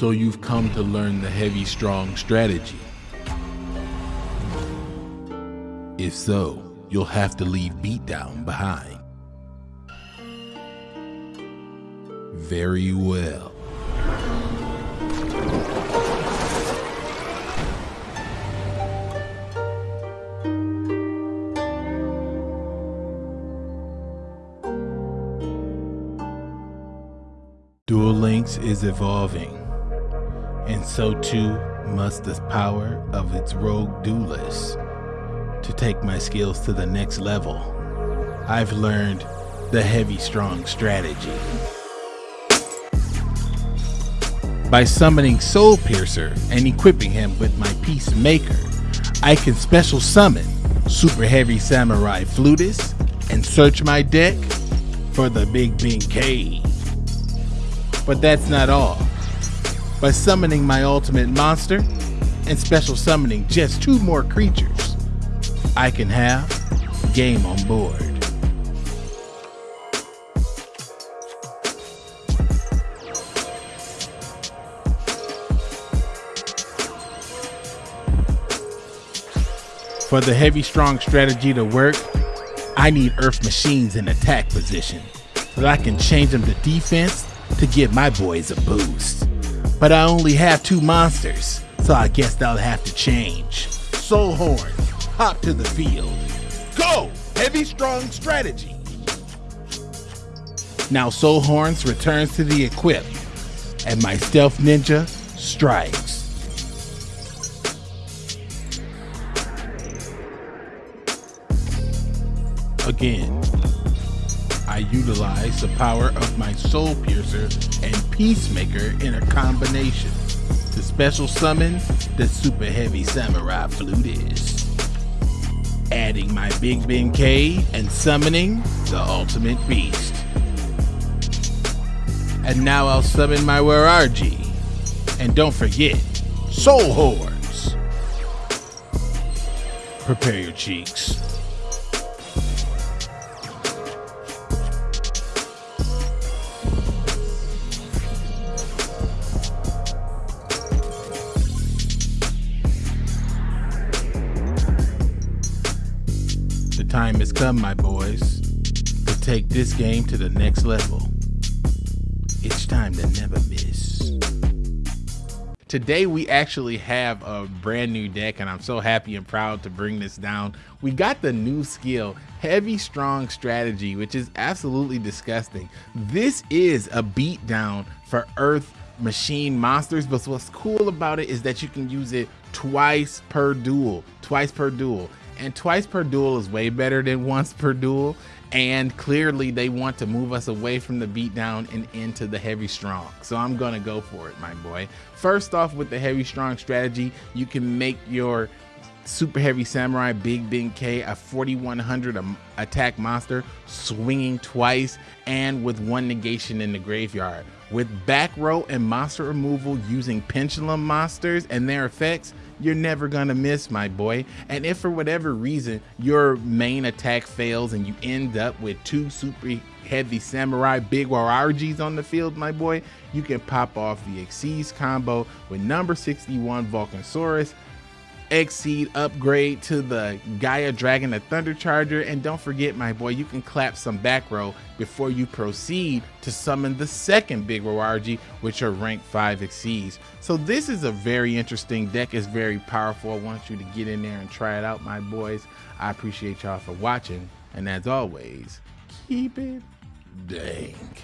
So you've come to learn the heavy strong strategy. If so, you'll have to leave Beatdown behind. Very well. Duel Links is evolving, and so too must the power of its rogue duelists. To take my skills to the next level, I've learned the heavy strong strategy. By summoning Soul Piercer and equipping him with my Peacemaker, I can special summon Super Heavy Samurai Flutist and search my deck for the Big Benkei. But that's not all. By summoning my ultimate monster and special summoning just two more creatures, I can have game on board. For the heavy strong strategy to work, I need earth machines in attack position so that I can change them to defense to give my boys a boost. But I only have two monsters, so I guess that'll have to change. Soul Horn, hop to the field. Go! Heavy strong strategy. Now Soul Horns returns to the equip, and my stealth ninja strikes. Again, I utilize the power of my Soul Piercer and Peacemaker in a combination to special summon the Super Heavy Samurai Flutist, adding my Big Benkei and summoning the Ultimate Beast. And now I'll summon my Waraji. And don't forget, Soul Horns. Prepare your cheeks. Time my boys, to take this game to the next level. It's time to never miss. Today we actually have a brand new deck and I'm so happy and proud to bring this down. We got the new skill, Heavy Strong Strategy, which is absolutely disgusting. This is a beatdown for Earth machine monsters, but what's cool about it is that you can use it twice per duel, twice per duel and twice per duel is way better than once per duel. And clearly they want to move us away from the beatdown and into the heavy strong. So i'm gonna go for it my boy. First off with the heavy strong strategy you can make your super heavy samurai big Benkei a 4100 attack monster swinging twice and with one negation in the graveyard. With back row and monster removal using pendulum monsters and their effects you're never gonna miss my boy. And if for whatever reason your main attack fails and you end up with two super heavy samurai big warajis on the field my boy you can pop off the Xyz combo with number 61 Volcasaurus Exceed upgrade to the Gaia Dragon, the Thunder Charger, and don't forget, my boy, you can clap some back row before you proceed to summon the second Big Waraji, which are rank 5 Xyz. So this is a very interesting deck, it's very powerful. I want you to get in there and try it out, my boys. I appreciate y'all for watching, and as always, keep it dank.